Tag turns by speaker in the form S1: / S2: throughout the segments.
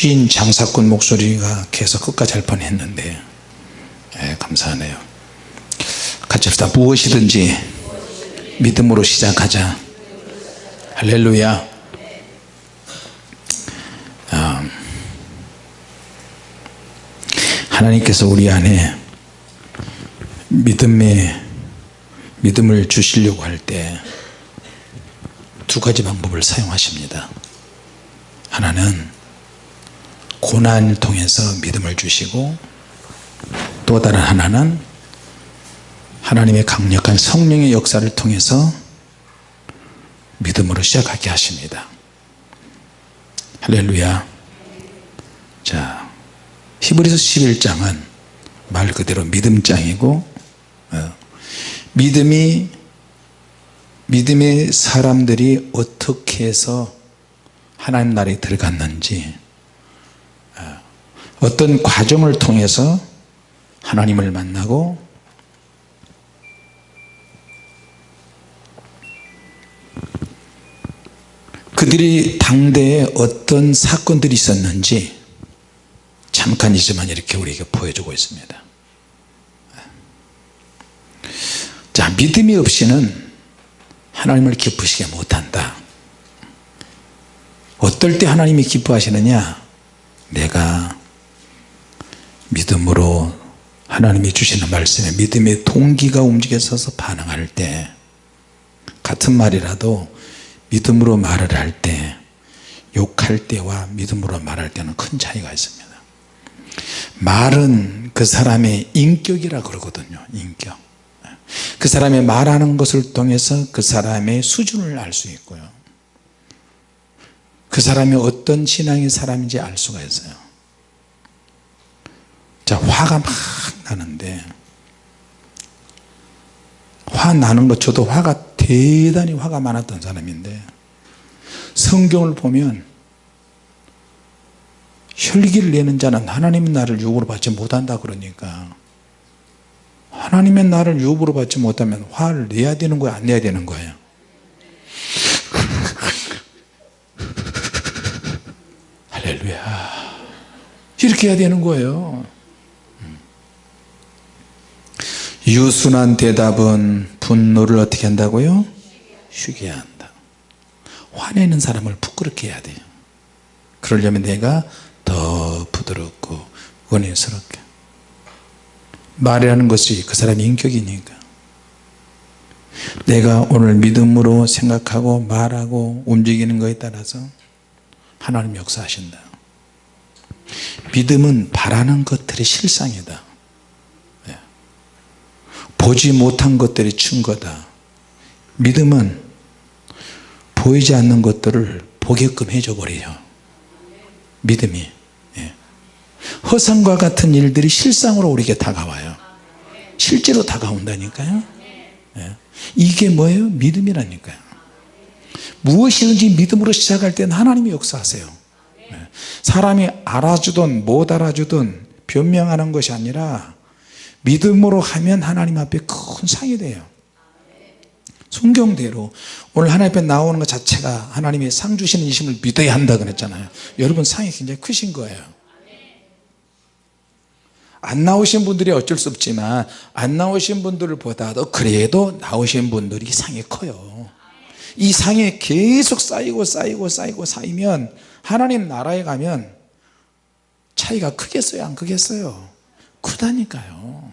S1: 주인 장사꾼 목소리가 계속 끝까지 할 뻔했는데. 예, 감사하네요. 같이 합시다. 무엇이든지 믿음으로 시작하자. 할렐루야. 아, 하나님께서 우리 안에 믿음의 믿음을 주시려고 할 때 두 가지 방법을 사용하십니다. 하나는 고난을 통해서 믿음을 주시고 또 다른 하나는 하나님의 강력한 성령의 역사를 통해서 믿음으로 시작하게 하십니다. 할렐루야. 자 히브리서 11장은 말 그대로 믿음장이고 어, 믿음이 믿음의 사람들이 어떻게 해서 하나님 나라에 들어갔는지 어, 어떤 과정을 통해서 하나님을 만나고 그들이 당대에 어떤 사건들이 있었는지 잠깐 이지만 이렇게 우리에게 보여주고 있습니다. 자 믿음이 없이는 하나님을 기쁘시게 못한다. 어떨 때 하나님이 기뻐하시느냐? 내가 믿음으로 하나님이 주시는 말씀에 믿음의 동기가 움직여서 반응할 때 같은 말이라도 믿음으로 말을 할 때 욕할 때와 믿음으로 말할 때는 큰 차이가 있습니다. 말은 그 사람의 인격이라 그러거든요 인격. 그 사람의 말하는 것을 통해서 그 사람의 수준을 알 수 있고요. 그 사람이 어떤 신앙의 사람인지 알 수가 있어요 자 화가 막 나는데 화 나는 것 저도 화가 대단히 화가 많았던 사람인데 성경을 보면 혈기를 내는 자는 하나님의 나를 유혹으로 받지 못한다 그러니까 하나님의 나를 유혹으로 받지 못하면 화를 내야 되는 거야 안 내야 되는 거예요 할렐루야. 이렇게 해야 되는 거예요 유순한 대답은 분노를 어떻게 한다고요? 쉬게 한다. 화내는 사람을 부끄럽게 해야 돼요. 그러려면 내가 더 부드럽고 원해스럽게. 말이라는 것이 그 사람의 인격이니까. 내가 오늘 믿음으로 생각하고 말하고 움직이는 것에 따라서 하나님 역사하신다. 믿음은 바라는 것들의 실상이다. 예. 보지 못한 것들의 증거다 믿음은 보이지 않는 것들을 보게끔 해줘 버려요 믿음이 예. 허상과 같은 일들이 실상으로 우리에게 다가와요 실제로 다가온다니까요 예. 이게 뭐예요? 믿음이라니까요 무엇이든지 믿음으로 시작할 때는 하나님이 역사하세요 예. 사람이 알아주든 못 알아주든 변명하는 것이 아니라 믿음으로 하면 하나님 앞에 큰 상이 돼요. 성경대로 오늘 하나님 앞에 나오는 것 자체가 하나님의 상 주시는 이심을 믿어야 한다 그랬잖아요. 여러분 상이 굉장히 크신 거예요. 안 나오신 분들이 어쩔 수 없지만 안 나오신 분들보다도 그래도 나오신 분들이 상이 커요. 이 상이 계속 쌓이고 쌓이고 쌓이고 쌓이면 하나님 나라에 가면 차이가 크겠어요? 안 크겠어요 크다니까요.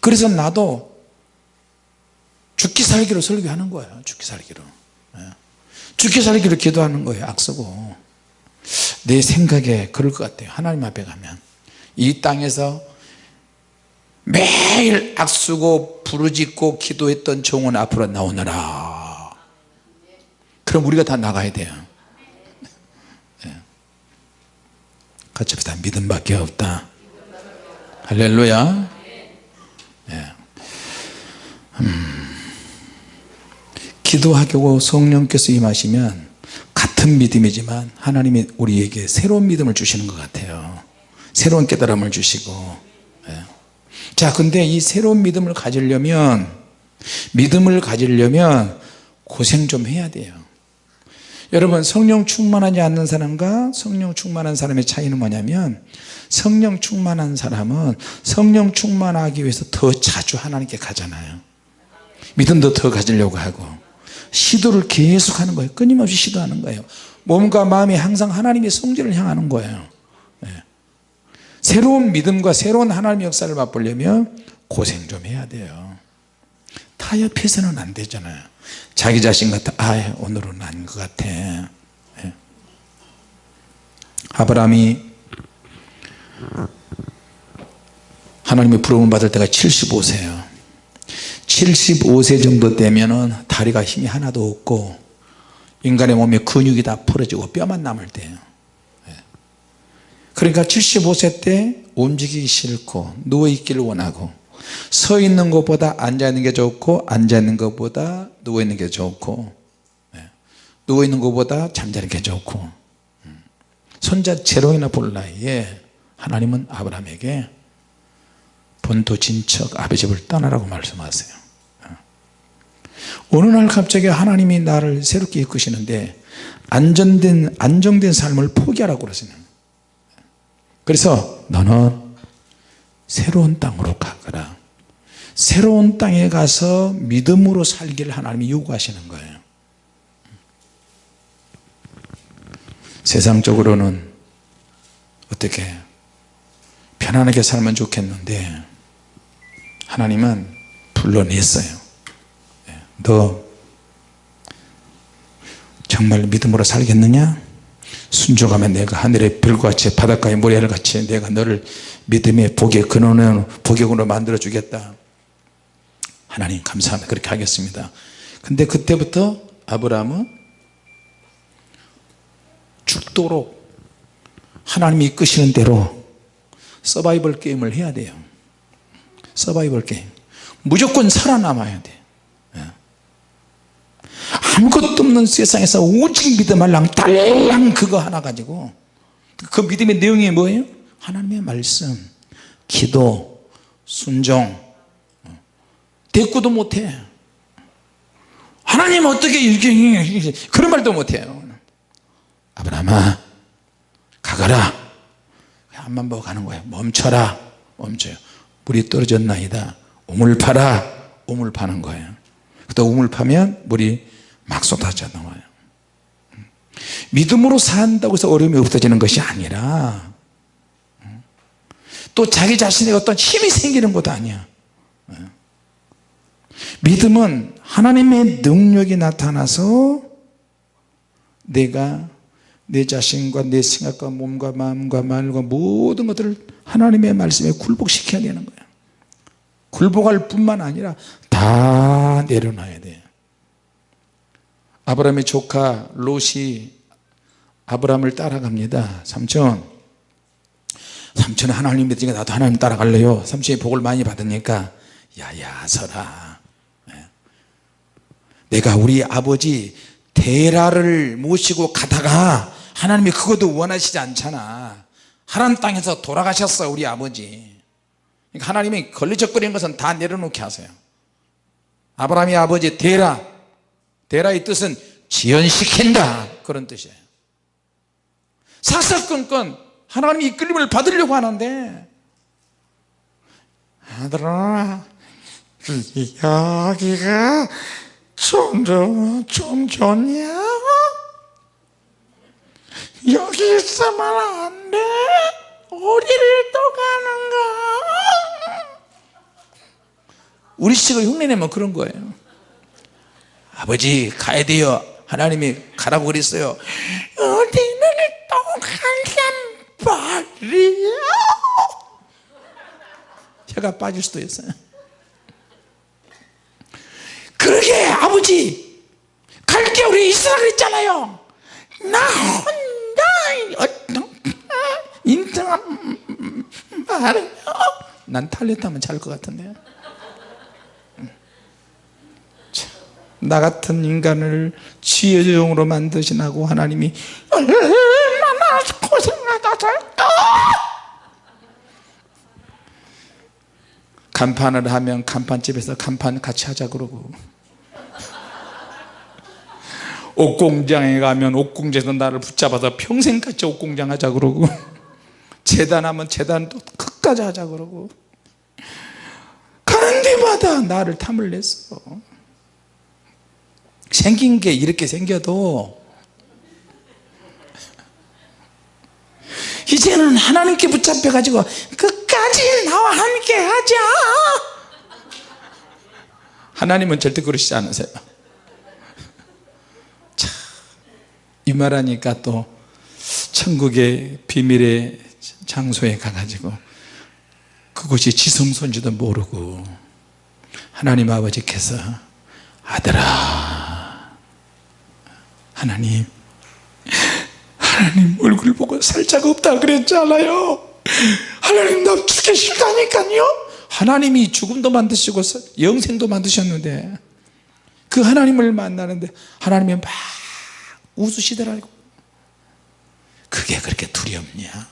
S1: 그래서 나도 죽기 살기로 설교하는 거예요. 죽기 살기로. 예. 죽기 살기로 기도하는 거예요 악쓰고. 내 생각에 그럴 것 같아요. 하나님 앞에 가면. 이 땅에서 매일 악쓰고 부르짖고 기도했던 종은 앞으로 나오느라. 그럼 우리가 다 나가야 돼요. 예. 같이 합시다. 믿음밖에 없다 할렐루야 예. 음. 기도하고 성령께서 임하시면 같은 믿음이지만 하나님이 우리에게 새로운 믿음을 주시는 것 같아요 새로운 깨달음을 주시고 예. 자 근데 이 새로운 믿음을 가지려면 믿음을 가지려면 고생 좀 해야 돼요 여러분 성령 충만하지 않는 사람과 성령 충만한 사람의 차이는 뭐냐면 성령 충만한 사람은 성령 충만하기 위해서 더 자주 하나님께 가잖아요. 믿음도 더 가지려고 하고 시도를 계속 하는 거예요. 끊임없이 시도하는 거예요. 몸과 마음이 항상 하나님의 성질을 향하는 거예요. 네. 새로운 믿음과 새로운 하나님의 역사를 맛보려면 고생 좀 해야 돼요. 타협해서는 안 되잖아요 자기 자신 같아 아 오늘은 아닌 것 같아 네. 아브라함이 하나님의 부름을 받을 때가 75세예요 75세 정도 되면은 다리가 힘이 하나도 없고 인간의 몸에 근육이 다 풀어지고 뼈만 남을 때예요 예. 그러니까 75세 때 움직이기 싫고 누워있기를 원하고 서 있는 것보다 앉아 있는 게 좋고 앉아 있는 것보다 누워 있는 게 좋고 예. 누워 있는 것보다 잠자는 게 좋고 음. 손자 제롱이나 볼 나이에 하나님은 아브라함에게 본토 진척 아비 집을 떠나라고 말씀하세요 어느 날 갑자기 하나님이 나를 새롭게 이끄시는데 안전된 안정된 삶을 포기하라고 그러시는 그래서 너는 새로운 땅으로 가거라. 새로운 땅에 가서 믿음으로 살기를 하나님이 요구하시는 거예요. 세상적으로는 어떻게 편안하게 살면 좋겠는데 하나님은 불러냈어요. 예, 너 정말 믿음으로 살겠느냐 순종하면 내가 하늘의 별같이 바닷가의 모래알같이 내가 너를 믿음의 복의 근원으로 복역으로 만들어 주겠다. 하나님 감사합니다. 그렇게 하겠습니다. 근데 그때부터 아브라함은 죽도록 하나님이 이끄시는 대로 서바이벌 게임을 해야 돼요. 서바이벌 게임. 무조건 살아남아야 돼. 예. 아무것도 없는 세상에서 오직 믿음할랑 달랑 그거 하나 가지고. 그 믿음의 내용이 뭐예요? 하나님의 말씀 기도 순종. 대꾸도 못해. 하나님 어떻게 이렇게 그런 말도 못해요. 아브라함아 가거라. 앞만 보고 가는 거예요. 멈춰라. 멈춰요. 물이 떨어졌나이다. 우물 파라. 우물 파는 거예요. 그때 우물 파면 물이 막 쏟아져 나와요. 믿음으로 산다고 해서 어려움이 없어지는 것이 아니라 또 자기 자신의 어떤 힘이 생기는 것도 아니야. 믿음은 하나님의 능력이 나타나서 내가 내 자신과 내 생각과 몸과 마음과 말과 모든 것들을 하나님의 말씀에 굴복시켜야 되는 거야. 굴복할 뿐만 아니라 다 내려놔야 돼 아브라함의 조카 롯이 아브라함을 따라갑니다. 삼촌 삼촌은 하나님 믿으니까 나도 하나님 따라갈래요. 삼촌이 복을 많이 받으니까 야야 서라. 예. 내가 우리 아버지 데라를 모시고 가다가 하나님이 그것도 원하시지 않잖아. 하나님 땅에서 돌아가셨어 우리 아버지. 그러니까 하나님이 걸리적거리는 것은 다 내려놓게 하세요. 아브라함의 아버지 데라 데라의 뜻은 지연시킨다 그런 뜻이에요 사사건건 하나님이 이끌림을 받으려고 하는데 아들아 여기가 좀, 좀, 좀 좋냐? 여기 있으면 안 돼? 어디를 또 가는가? 우리 식을 흉내내면 그런 거예요 아버지 가야 돼요. 하나님이 가라고 그랬어요. 어디를 또 간단 말이야 제가 빠질 수도 있어요. 그러게 아버지. 갈게 우리 이스라엘 있잖아요. 나 혼자 어떤 인정한 말이요. 난 탈레타면 잘 것 같은데 나 같은 인간을 지혜종으로 만드시나고 하나님이 얼마나 고생하다 살까 간판을 하면 간판집에서 간판 같이 하자 그러고. 옷공장에 가면 옷공장에서 나를 붙잡아서 평생같이 옷공장 하자 그러고. 재단하면 재단도 끝까지 하자 그러고. 가는 데마다 나를 탐을 냈어 생긴 게 이렇게 생겨도 이제는 하나님께 붙잡혀 가지고 끝까지 나와 함께 하자. 하나님은 절대 그러시지 않으세요. 참, 이 말하니까 또 천국의 비밀의 장소에 가가지고 그곳이 지성소인지도 모르고 하나님 아버지께서 아들아 하나님 하나님 얼굴 보고 살짝 없다 그랬잖아요? 하나님 나 죽기 싫다니까요? 하나님이 죽음도 만드시고 영생도 만드셨는데 그 하나님을 만나는데 하나님이 막 웃으시더라고 그게 그렇게 두렵냐?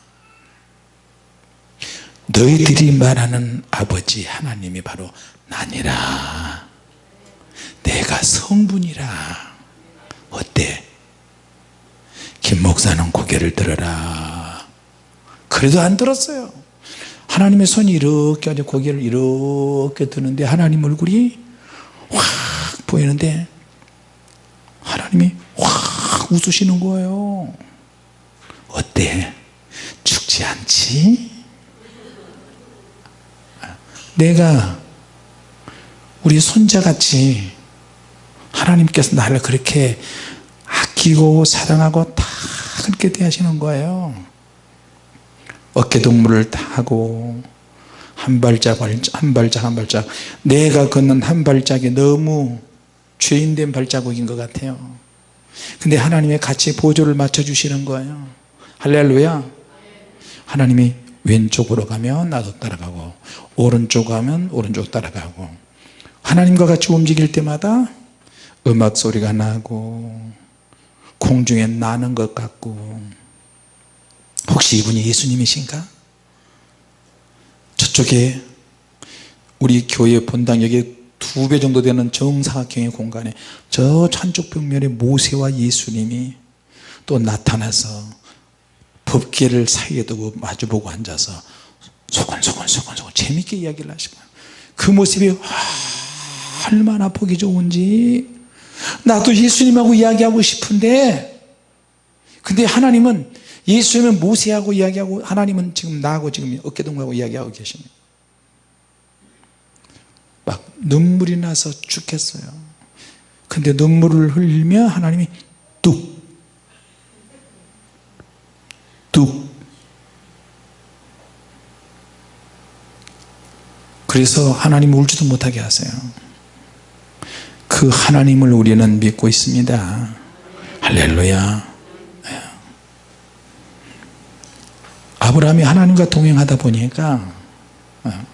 S1: 너희들이 말하는 아버지 하나님이 바로 나니라. 내가 성분이라 어때? 김 목사는 고개를 들어라. 그래도 안 들었어요. 하나님의 손이 이렇게 아주 고개를 이렇게 드는데 하나님 얼굴이 확 보이는데 하나님이 확 웃으시는 거예요. 어때? 죽지 않지? 내가 우리 손자같이 하나님께서 나를 그렇게 아끼고 사랑하고 다 그렇게 대하시는 거예요. 어깨동무를 다 하고 한 발짝 한 발짝 한 발짝 내가 걷는 한 발짝이 너무 죄인된 발자국인 것 같아요. 근데 하나님의 같이 보조를 맞춰 주시는 거예요. 할렐루야. 하나님이 왼쪽으로 가면 나도 따라가고 오른쪽 가면 오른쪽 따라가고. 하나님과 같이 움직일 때마다 음악 소리가 나고 공중에 나는 것 같고 혹시 이분이 예수님이신가? 저쪽에 우리 교회 본당 여기 두배 정도 되는 정사각형의 공간에 저 한쪽 벽면에 모세와 예수님이 또 나타나서 법계를 사이에 두고 마주보고 앉아서 소곤소곤소곤소곤 재밌게 이야기를 하시고 그 모습이 얼마나 보기 좋은지 나도 예수님하고 이야기하고 싶은데 근데 하나님은 예수님은 모세하고 이야기하고 하나님은 지금 나하고 지금 어깨동무하고 이야기하고 계십니다. 막 눈물이 나서 죽겠어요. 근데 눈물을 흘리며 하나님이 뚝 뚝. 그래서 하나님 울지도 못하게 하세요 그 하나님을 우리는 믿고 있습니다. 할렐루야. 아브라함이 하나님과 동행하다 보니까 어,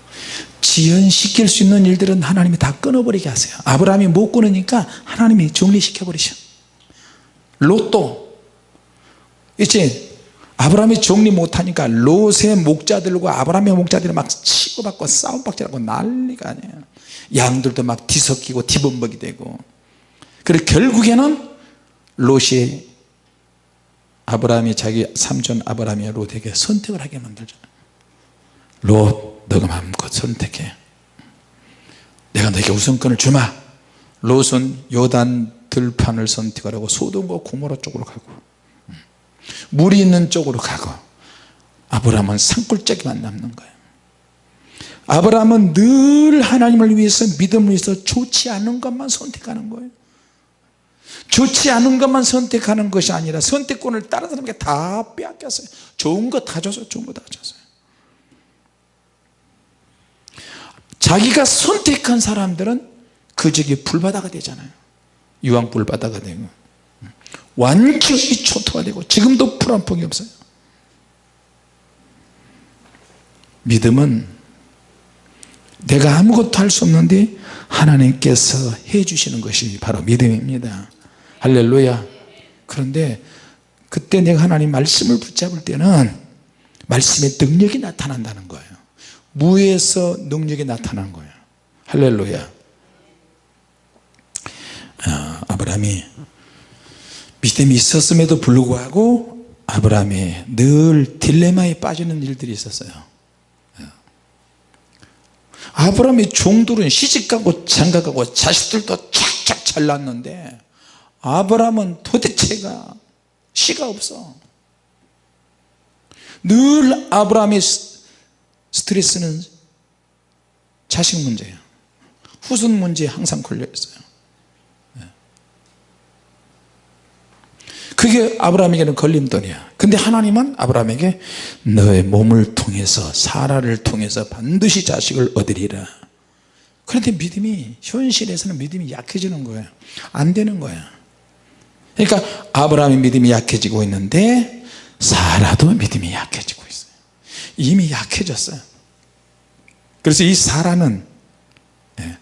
S1: 지연시킬 수 있는 일들은 하나님이 다 끊어버리게 하세요. 아브라함이 못 끊으니까 하나님이 정리시켜 버리셔. 롯도 이제 아브라함이 정리 못하니까 롯의 목자들과 아브라함의 목자들이 막 치고받고 싸움박질하고 난리가 아니에요. 양들도 막 뒤섞이고 뒤범벅이 되고. 그래 결국에는 롯이 아브라함이 자기 삼촌 아브라함이 롯에게 선택을 하게 만들잖아요 롯 너가 마음껏 선택해. 내가 너에게 우선권을 주마. 롯은 요단 들판을 선택하라고 소돔과 고모라 쪽으로 가고 물이 있는 쪽으로 가고 아브라함은 산골짜기만 남는 거예요. 아브라함은 늘 하나님을 위해서 믿음을 위해서 좋지 않은 것만 선택하는 거예요. 좋지 않은 것만 선택하는 것이 아니라 선택권을 다른 사람에게 다 빼앗겼어요. 좋은 거 다 줬어요 좋은 거 다 줬어요 자기가 선택한 사람들은 그 적이 불바다가 되잖아요. 유황 불바다가 되고 완전히 초토화되고 지금도 풀 한 폭이 없어요. 믿음은 내가 아무것도 할 수 없는데 하나님께서 해주시는 것이 바로 믿음입니다. 할렐루야. 그런데 그때 내가 하나님 말씀을 붙잡을 때는 말씀의 능력이 나타난다는 거예요. 무에서 능력이 나타난 거예요. 할렐루야. 아, 아브라함이 믿음이 있었음에도 불구하고 아브라함이 늘 딜레마에 빠지는 일들이 있었어요. 아브라함의 종들은 시집가고 장가가고 자식들도 착착 잘 낳았는데 아브라함은 도대체가 시가 없어. 늘 아브라함의 스트레스는 자식 문제예요. 후손 문제에 항상 걸려 있어요 그게 아브라함에게는 걸림돌이야. 근데 하나님은 아브라함에게 너의 몸을 통해서 사라를 통해서 반드시 자식을 얻으리라. 그런데 믿음이 현실에서는 믿음이 약해지는 거예요 안 되는 거야. 그러니까 아브라함의 믿음이 약해지고 있는데 사라도 믿음이 약해지고 있어요. 이미 약해졌어요. 그래서 이 사라는 예,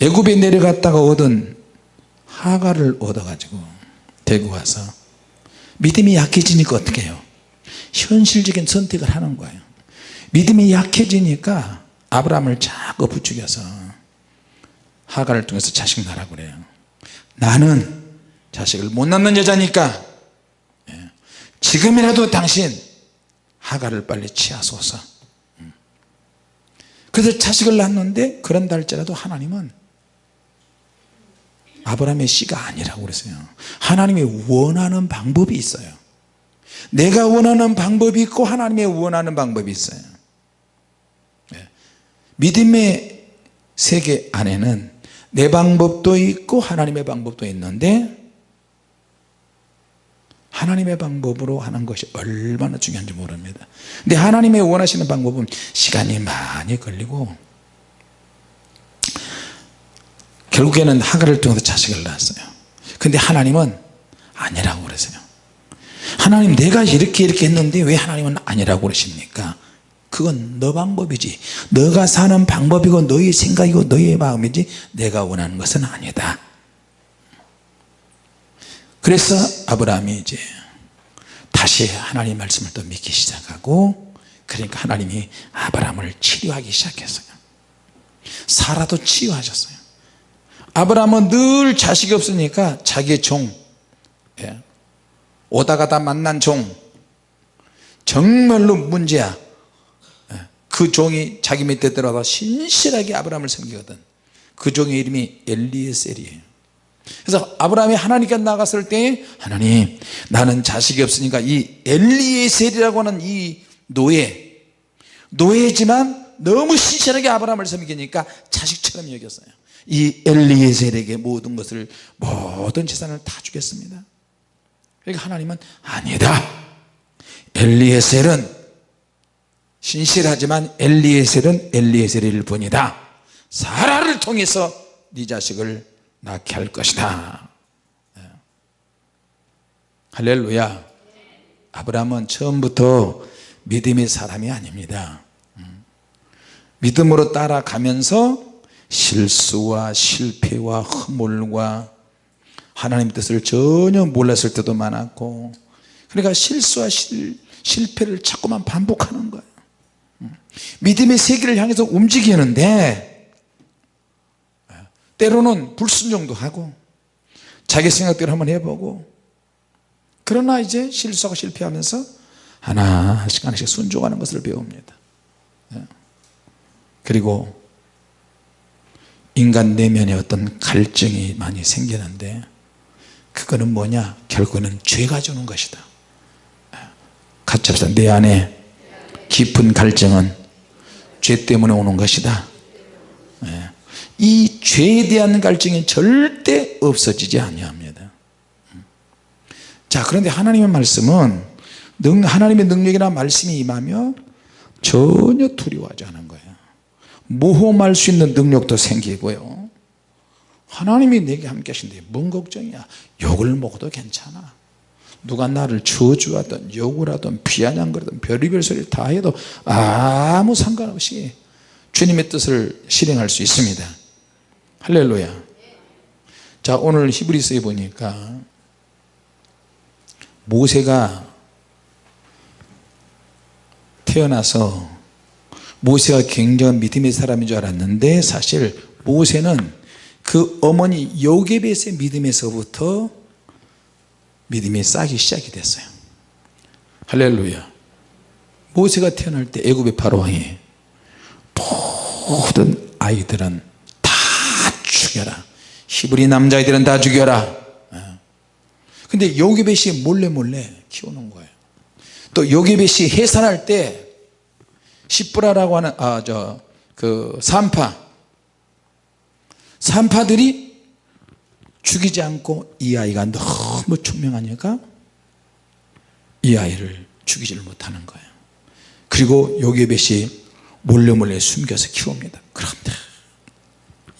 S1: 애굽에 내려갔다가 얻은 하가를 얻어가지고 데리고 와서 믿음이 약해지니까 어떻게 해요? 현실적인 선택을 하는 거예요. 믿음이 약해지니까 아브라함을 자꾸 부추겨서 하가를 통해서 자식 낳으라고 그래요. 나는 자식을 못 낳는 여자니까 예, 지금이라도 당신 하가를 빨리 취하소서. 음. 그래서 자식을 낳는데 그런다 할지라도 하나님은 아브라함의 씨가 아니라고 그랬어요. 하나님이 원하는 방법이 있어요. 내가 원하는 방법이 있고 하나님이 원하는 방법이 있어요. 네. 믿음의 세계 안에는 내 방법도 있고 하나님의 방법도 있는데 하나님의 방법으로 하는 것이 얼마나 중요한지 모릅니다. 근데 하나님의 원하시는 방법은 시간이 많이 걸리고 결국에는 하가를 통해서 자식을 낳았어요. 근데 하나님은 아니라고 그러세요. 하나님 내가 이렇게 이렇게 했는데 왜 하나님은 아니라고 그러십니까? 그건 너 방법이지. 너가 사는 방법이고 너의 생각이고 너의 마음이지 내가 원하는 것은 아니다. 그래서 아브라함이 이제 다시 하나님 말씀을 또 믿기 시작하고 그러니까 하나님이 아브라함을 치료하기 시작했어요. 사라도 치유하셨어요 아브라함은 늘 자식이 없으니까 자기의 종 예. 오다 가다 만난 종 정말로 문제야 예. 그 종이 자기 밑에 들어가 신실하게 아브라함을 섬기거든 그 종의 이름이 엘리에셀이에요 그래서 아브라함이 하나님께 나갔을 때 하나님 나는 자식이 없으니까 이 엘리에셀이라고 하는 이 노예 노예지만 너무 신실하게 아브라함을 섬기니까 자식처럼 여겼어요 이 엘리에셀에게 모든 것을 모든 재산을 다 주겠습니다. 그러니까 하나님은 아니다. 엘리에셀은 신실하지만 엘리에셀은 엘리에셀일 뿐이다. 사라를 통해서 네 자식을 낳게 할 것이다. 네. 할렐루야. 아브라함은 처음부터 믿음의 사람이 아닙니다. 음. 믿음으로 따라가면서 실수와 실패와 허물과 하나님 뜻을 전혀 몰랐을 때도 많았고 그러니까 실수와 실, 실패를 자꾸만 반복하는 거예요. 믿음의 세계를 향해서 움직이는데 때로는 불순종도 하고 자기 생각대로 한번 해보고 그러나 이제 실수하고 실패하면서 하나씩 하나씩 순종하는 것을 배웁니다. 그리고 인간 내면에 어떤 갈증이 많이 생기는데 그거는 뭐냐? 결국은 죄가 주는 것이다. 같이 합시다 내 안에 깊은 갈증은 죄 때문에 오는 것이다. 예. 이 죄에 대한 갈증이 절대 없어지지 아니합니다. 자 그런데 하나님의 말씀은 하나님의 능력이나 말씀이 임하며 전혀 두려워하지 않은 거예요 모험할 수 있는 능력도 생기고요. 하나님이 내게 함께 하신데 뭔 걱정이야? 욕을 먹어도 괜찮아. 누가 나를 저주하든 욕을 하든 비아냥거리든 별의별 소리를 다 해도 아무 상관없이 주님의 뜻을 실행할 수 있습니다. 할렐루야. 자 오늘 히브리서에 보니까 모세가 태어나서 모세가 굉장한 믿음의 사람인 줄 알았는데 사실 모세는 그 어머니 요게벳의 믿음에서부터 믿음이 쌓기 시작이 됐어요. 할렐루야. 모세가 태어날 때 애굽의 바로왕이 모든 아이들은 다 죽여라. 히브리 남자아이들은 다 죽여라. 어. 근데 요게벳이 몰래 몰래 키우는 거예요. 또 요게벳이 해산할 때 시브라라고 하는 아 저 그 산파. 산파들이 죽이지 않고 이 아이가 너무 총명하니까 이 아이를 죽이지를 못하는 거예요. 그리고 요게벳이 몰래 몰래 숨겨서 키웁니다. 그런데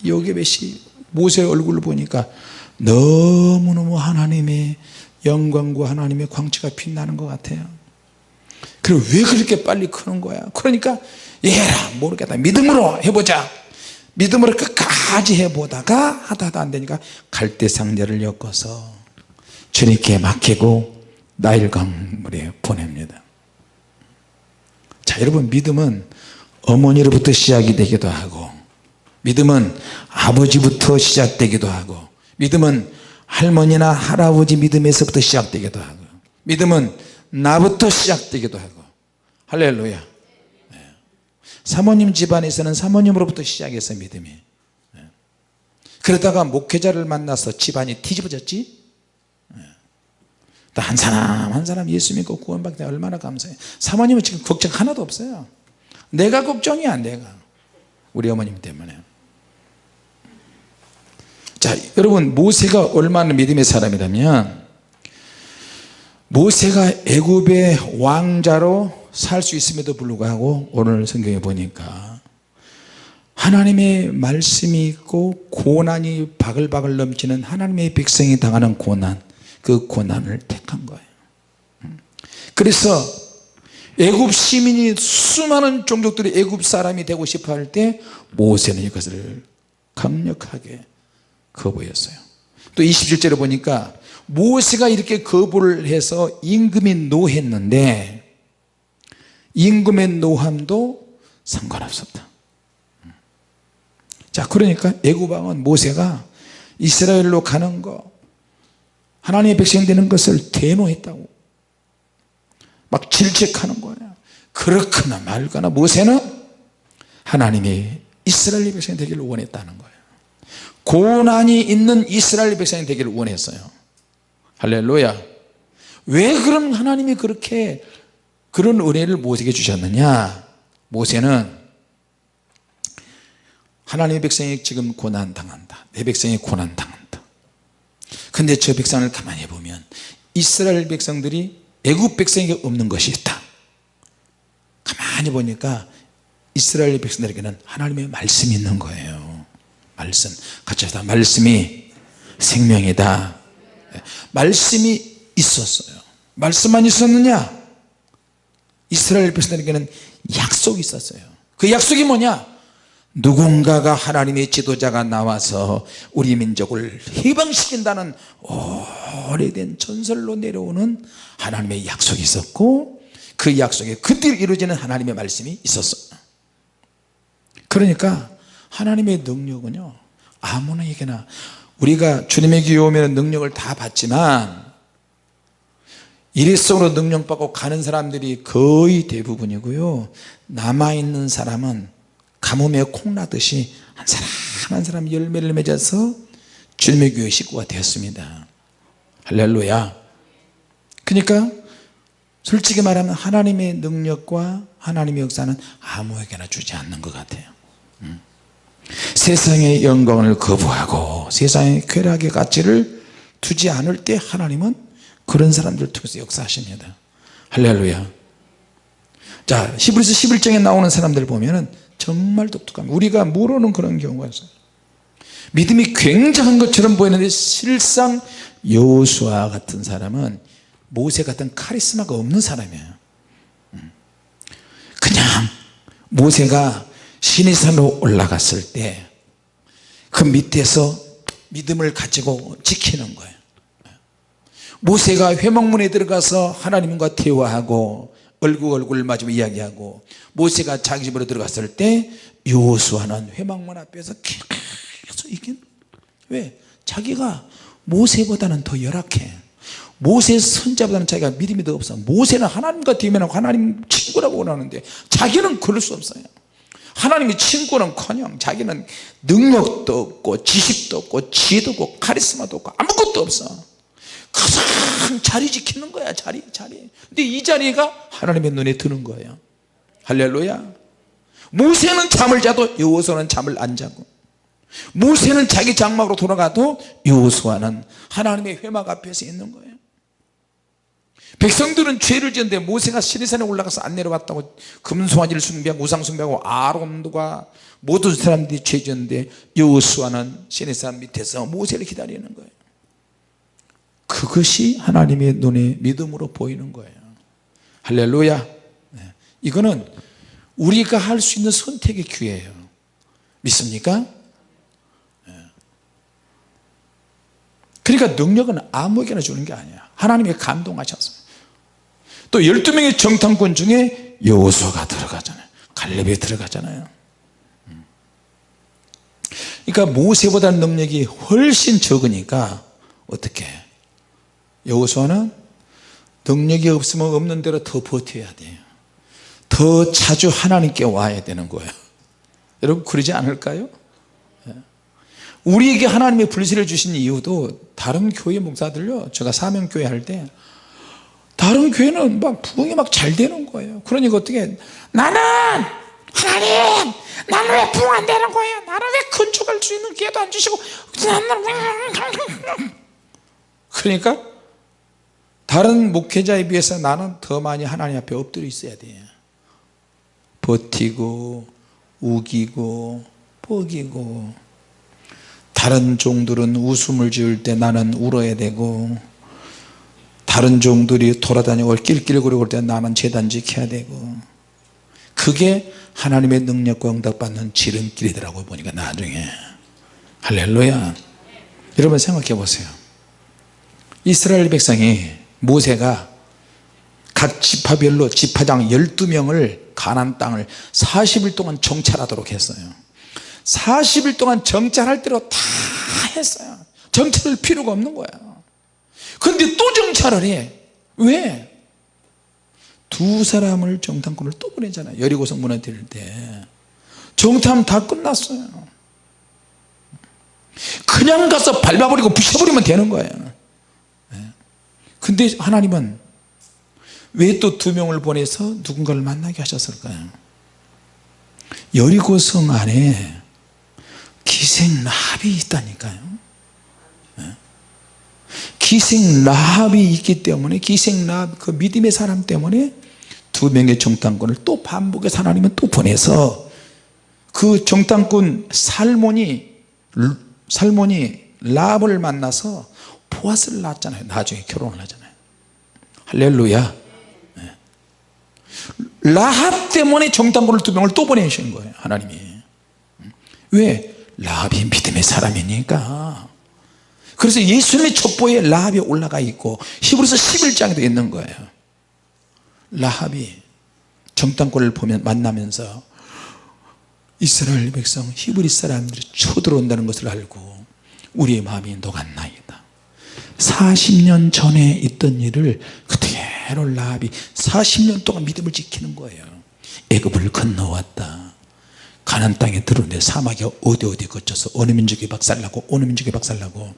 S1: 요게벳이 모세의 얼굴을 보니까 너무너무 하나님의 영광과 하나님의 광채가 빛나는 것 같아요 그리고 왜 그렇게 빨리 크는 거야? 그러니까 얘라 모르겠다. 믿음으로 해보자. 믿음으로 끝까지 해보다가 하다 하다 안 되니까 갈대 상자를 엮어서 주님께 맡기고 나일강물에 보냅니다. 자 여러분 믿음은 어머니로부터 시작이 되기도 하고 믿음은 아버지부터 시작되기도 하고 믿음은 할머니나 할아버지 믿음에서부터 시작되기도 하고 믿음은 나부터 시작되기도 하고. 할렐루야. 네. 사모님 집안에서는 사모님으로부터 시작해서 믿음이. 네. 그러다가 목회자를 만나서 집안이 뒤집어졌지? 네. 한 사람 한 사람 예수 믿고 구원받게 얼마나 감사해요 사모님은 지금 걱정 하나도 없어요. 내가 걱정이야 내가. 우리 어머님 때문에. 자 여러분 모세가 얼마나 믿음의 사람이라면 모세가 애굽의 왕자로 살 수 있음에도 불구하고 오늘 성경에 보니까 하나님의 말씀이 있고 고난이 바글바글 넘치는 하나님의 백성이 당하는 고난 그 고난을 택한 거예요. 그래서 애굽 시민이 수많은 종족들이 애굽 사람이 되고 싶어 할 때 모세는 이것을 강력하게 거부했어요. 또 27절에 보니까 모세가 이렇게 거부를 해서 임금이 노했는데 임금의 노함도 상관없었다. 자 그러니까 애굽왕은 모세가 이스라엘로 가는 거 하나님의 백성 되는 것을 대노했다고 막 질책하는 거예요. 그렇거나 말거나 모세는 하나님이 이스라엘 백성이 되기를 원했다는 거예요. 고난이 있는 이스라엘 백성이 되기를 원했어요 할렐루야. 왜 그럼 하나님이 그렇게 그런 은혜를 모세에게 주셨느냐? 모세는 하나님의 백성이 지금 고난당한다. 내 백성이 고난당한다. 근데 저 백성을 가만히 보면 이스라엘 백성들이 애굽 백성에게 없는 것이 있다. 가만히 보니까 이스라엘 백성들에게는 하나님의 말씀이 있는 거예요. 말씀. 같이 하다. 말씀이 생명이다 말씀이 있었어요. 말씀만 있었느냐? 이스라엘 백성들에게는 약속이 있었어요. 그 약속이 뭐냐? 누군가가 하나님의 지도자가 나와서 우리 민족을 해방시킨다는 오래된 전설로 내려오는 하나님의 약속이 있었고 그 약속에 그때 이루어지는 하나님의 말씀이 있었어요. 그러니까 하나님의 능력은요 아무나에게나 우리가 주님의 오면 능력을 다 받지만 일회성으로 능력받고 가는 사람들이 거의 대부분이고요. 남아있는 사람은 가뭄에 콩나듯이 한 사람 한 사람 열매를 맺어서 주님의 교회 식구가 되었습니다. 할렐루야. 그러니까 솔직히 말하면 하나님의 능력과 하나님의 역사는 아무에게나 주지 않는 것 같아요. 음. 세상의 영광을 거부하고 세상의 쾌락의 가치를 두지 않을 때 하나님은 그런 사람들 통해서 역사하십니다. 할렐루야. 자 히브리서 11장에 나오는 사람들 보면은 정말 독특합니다. 우리가 모르는 그런 경우가 있어요. 믿음이 굉장한 것처럼 보이는데 실상 여호수아 같은 사람은 모세 같은 카리스마가 없는 사람이에요. 음. 그냥 모세가 시내산으로 올라갔을 때 그 밑에서 믿음을 가지고 지키는 거예요. 모세가 회막문에 들어가서 하나님과 대화하고 얼굴 얼굴 마주며 이야기하고 모세가 자기 집으로 들어갔을 때 요수아는 회막문 앞에서 계속 이긴 왜? 자기가 모세보다는 더 열악해. 모세 선자보다는 자기가 믿음이 더 없어. 모세는 하나님과 대면하고 하나님 친구라고 원하는데 자기는 그럴 수 없어요 하나님의 친구는 커녕 자기는 능력도 없고 지식도 없고 지혜도 없고 카리스마도 없고 아무것도 없어. 가장 자리 지키는 거야 자리 자리. 근데 이 자리가 하나님의 눈에 드는 거예요. 할렐루야. 모세는 잠을 자도 여호수아는 잠을 안 자고 모세는 자기 장막으로 돌아가도 여호수아는 하나님의 회막 앞에서 있는 거예요 백성들은 죄를 지었는데 모세가 시내산에 올라가서 안 내려왔다고 금송아지를 숭배하고 우상 숭배하고 아론과 모든 사람들이 죄 지었는데 여호수아는 시내산 밑에서 모세를 기다리는 거예요 그것이 하나님의 눈에 믿음으로 보이는 거예요 할렐루야 네. 이거는 우리가 할 수 있는 선택의 기회예요 믿습니까? 네. 그러니까 능력은 아무에게나 주는 게 아니야 하나님이 감동하셔서 또 12명의 정탐꾼 중에 여호수아가 들어가잖아요 갈렙이 들어가잖아요 음. 그러니까 모세보다 능력이 훨씬 적으니까 어떻게 여호수아는 능력이 없으면 없는 대로 더 버텨야 돼요 더 자주 하나님께 와야 되는 거예요 여러분 그러지 않을까요? 예. 우리에게 하나님의 불신을 주신 이유도 다른 교회 목사들요 제가 사명교회 할 때 다른 교회는 막 부흥이 막 잘 되는 거예요. 그러니까 어떻게 나는 하나님! 나는 왜 부흥 안 되는 거예요? 나는 왜 건축할 수 있는 기회도 안 주시고 나는 그러니까 다른 목회자에 비해서 나는 더 많이 하나님 앞에 엎드려 있어야 돼요 버티고 우기고 뻐기고. 다른 종들은 웃음을 지을 때 나는 울어야 되고 다른 종들이 돌아다니고 낄낄거리고 때 나는 재단 지켜야 되고. 그게 하나님의 능력과 응답받는 지름길이더라고 보니까 나중에. 할렐루야. 여러분 생각해 보세요. 이스라엘 백성이 모세가 각 지파별로 지파장 12명을 가난 땅을 40일 동안 정찰하도록 했어요. 40일 동안 정찰할 대로 다 했어요. 정찰할 필요가 없는 그 런데 또 정찰을 해 왜? 두 사람을 정탐꾼을 또 보내잖아요 여리고성 무너뜨릴 때 정탐 다 끝났어요 그냥 가서 밟아버리고 부셔버리면 되는 거예요 네. 근데 하나님은 왜 또 두 명을 보내서 누군가를 만나게 하셨을까요 여리고성 안에 기생 라합이 있다니까요 네. 기생 라합이 있기 때문에 기생 라합 그 믿음의 사람 때문에 두 명의 정탐꾼을 또 반복해서 하나님은 또 보내서 그 정탐꾼 살몬이 살몬이 라합을 만나서 보아스를 낳았잖아요. 나중에 결혼을 하잖아요. 할렐루야. 네. 라합 때문에 정탐꾼을 두 명을 또 보내신 거예요 하나님이. 왜? 라합이 믿음의 사람이니까 그래서 예수님의 첩보에 라합이 올라가 있고 히브리서 11장에도 있는 거예요. 라합이 정탐꾼을 보면 만나면서 이스라엘 백성 히브리 사람들이 쳐들어온다는 것을 알고 우리의 마음이 녹았나이다. 40년 전에 있던 일을 그대로 라합이 40년 동안 믿음을 지키는 거예요. 애굽을 건너왔다 가난 땅에 들어오는데 사막에 어디 어디 거쳐서 어느 민족이 박살나고 어느 민족이 박살나고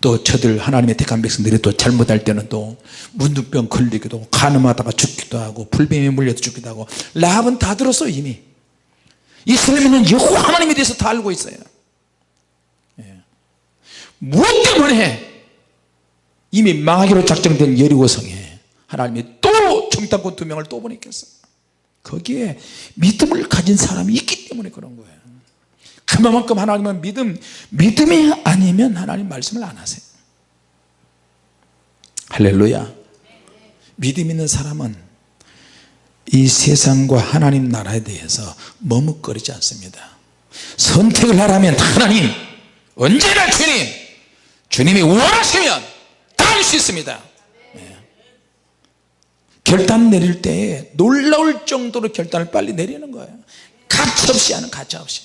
S1: 또 저들 하나님의 택한 백성들이 또 잘못할 때는 또 문둥병 걸리기도 하고 가늠하다가 죽기도 하고 불뱀에 물려서 죽기도 하고 라합은 다 들었어 이미. 이스라엘은 여호와 하나님에 대해서 다 알고 있어요. 예. 무엇 때문에 이미 망하기로 작정된 여리고성에 하나님이 또 정탐꾼 두 명을 또 보냈겠어요 거기에 믿음을 가진 사람이 있기 때문에 그런 거예요. 그만큼 하나님은 믿음 믿음이 아니면 하나님 말씀을 안 하세요. 할렐루야. 믿음 있는 사람은 이 세상과 하나님 나라에 대해서 머뭇거리지 않습니다. 선택을 하라면 하나님 언제나 주님 주님이 원하시면 다 할 수 있습니다. 네. 결단 내릴 때 놀라울 정도로 결단을 빨리 내리는 거예요. 가차없이 하는 가차없이.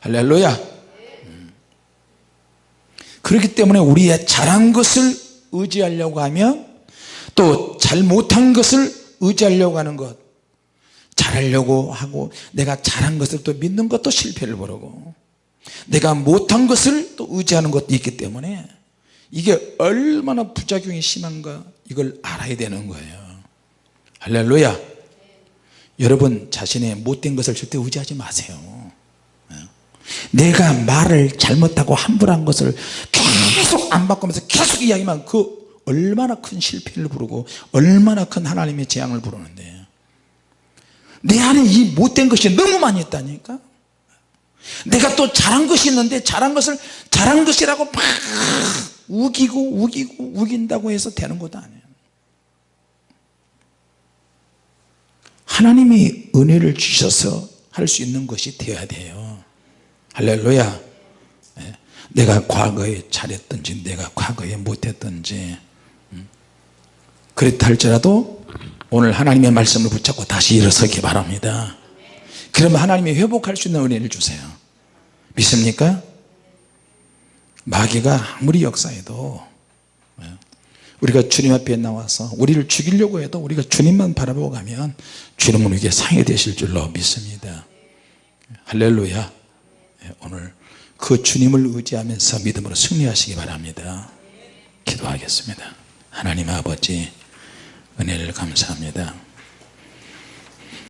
S1: 할렐루야. 음. 그렇기 때문에 우리의 잘한 것을 의지하려고 하면 또 잘 못한 것을 의지하려고 하는 것 잘하려고 하고 내가 잘한 것을 또 믿는 것도 실패를 부르고. 내가 못한 것을 또 의지하는 것도 있기 때문에 이게 얼마나 부작용이 심한가 이걸 알아야 되는 거예요 할렐루야. 여러분 자신의 못된 것을 절대 의지하지 마세요. 예. 내가 말을 잘못하고 함부로 한 것을 계속 안 바꾸면서 계속 이야기만 그 얼마나 큰 실패를 부르고 얼마나 큰 하나님의 재앙을 부르는데. 내 안에 이 못된 것이 너무 많이 있다니까. 내가 또 잘한 것이 있는데 잘한 것을 잘한 것이라고 막 우기고 우기고 우긴다고 해서 되는 것도 아니에요 하나님이 은혜를 주셔서 할 수 있는 것이 되어야 돼요 할렐루야 예. 내가 과거에 잘했든지 내가 과거에 못했든지 음. 그렇다 할지라도 오늘 하나님의 말씀을 붙잡고 다시 일어서기 바랍니다 그러면 하나님이 회복할 수 있는 은혜를 주세요 믿습니까? 마귀가 아무리 역사해도 예. 우리가 주님 앞에 나와서 우리를 죽이려고 해도 우리가 주님만 바라보고 가면 주님은 우리에게 상해 되실 줄로 믿습니다. 할렐루야. 예, 오늘 그 주님을 의지하면서 믿음으로 승리하시기 바랍니다. 기도하겠습니다. 하나님 아버지 은혜를 감사합니다